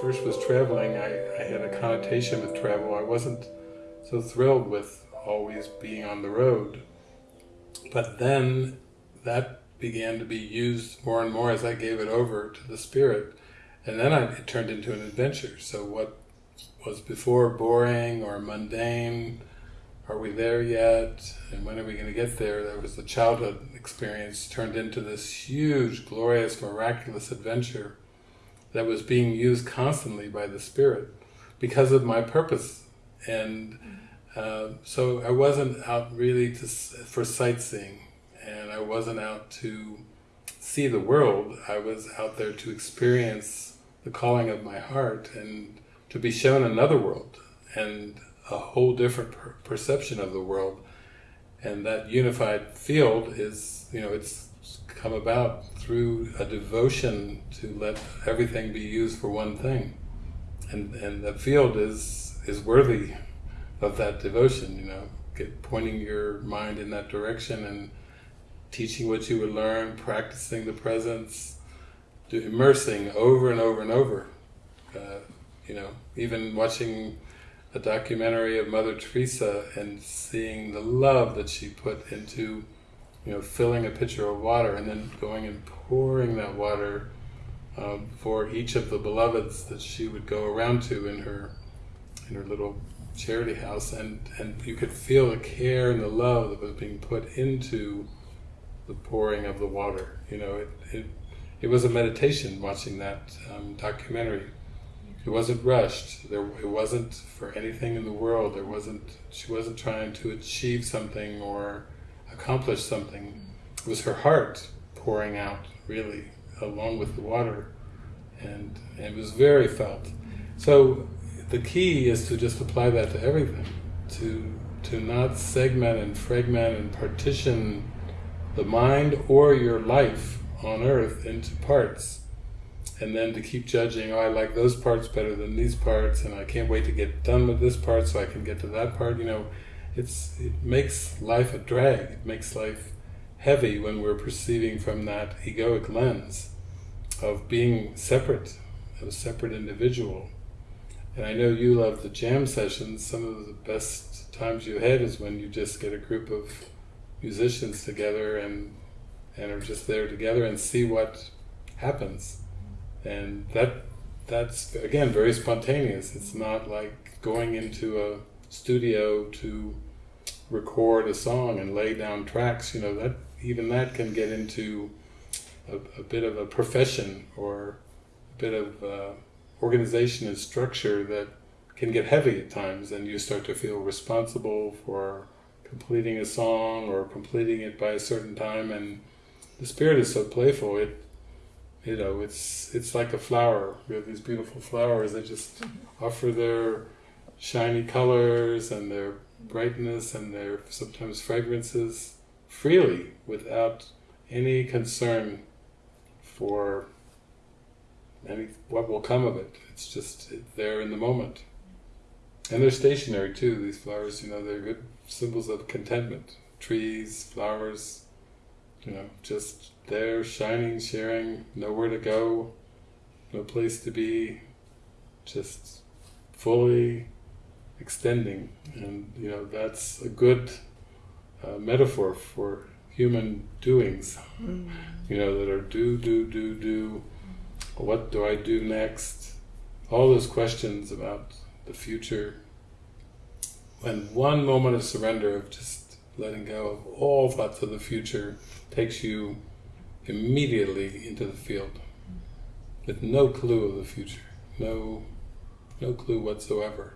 first was traveling, I, I had a connotation with travel. I wasn't so thrilled with always being on the road. But then that began to be used more and more as I gave it over to the Spirit. And then I, it turned into an adventure. So what was before boring or mundane, are we there yet? And when are we going to get there? That was the childhood experience turned into this huge, glorious, miraculous adventure that was being used constantly by the Spirit because of my purpose. And uh, so I wasn't out really to, for sightseeing, and I wasn't out to see the world. I was out there to experience the calling of my heart and to be shown another world and a whole different per perception of the world. And that unified field is, you know, it's come about through a devotion to let everything be used for one thing. And, and the field is, is worthy of that devotion, you know, get pointing your mind in that direction and teaching what you would learn, practicing the presence, do, immersing over and over and over. Uh, you know, even watching a documentary of Mother Teresa and seeing the love that she put into, you know, filling a pitcher of water and then going and pouring that water um, for each of the beloveds that she would go around to in her in her little charity house and, and you could feel the care and the love that was being put into the pouring of the water. You know, it, it, it was a meditation watching that um, documentary. It wasn't rushed. There, it wasn't for anything in the world. There wasn't. She wasn't trying to achieve something or accomplish something. It was her heart pouring out, really, along with the water, and, and it was very felt. So the key is to just apply that to everything, to to not segment and fragment and partition the mind or your life on earth into parts and then to keep judging, oh I like those parts better than these parts and I can't wait to get done with this part so I can get to that part, you know, it's it makes life a drag, it makes life heavy when we're perceiving from that egoic lens of being separate, of a separate individual. And I know you love the jam sessions. Some of the best times you had is when you just get a group of musicians together and and are just there together and see what happens. And that that's again very spontaneous. It's not like going into a studio to record a song and lay down tracks. You know that even that can get into a, a bit of a profession or a bit of uh, organization and structure that can get heavy at times and you start to feel responsible for completing a song or completing it by a certain time and the spirit is so playful it you know it's it's like a flower we have these beautiful flowers that just offer their shiny colors and their brightness and their sometimes fragrances freely without any concern for any what will come of it. It's just there in the moment. And they're stationary too, these flowers, you know, they're good symbols of contentment. Trees, flowers, you know, just there, shining, sharing, nowhere to go, no place to be, just fully extending. And, you know, that's a good uh, metaphor for human doings, mm. you know, that are do, do, do, do, what do I do next? All those questions about the future. When one moment of surrender, of just letting go of all thoughts of the future, takes you immediately into the field, with no clue of the future, no, no clue whatsoever.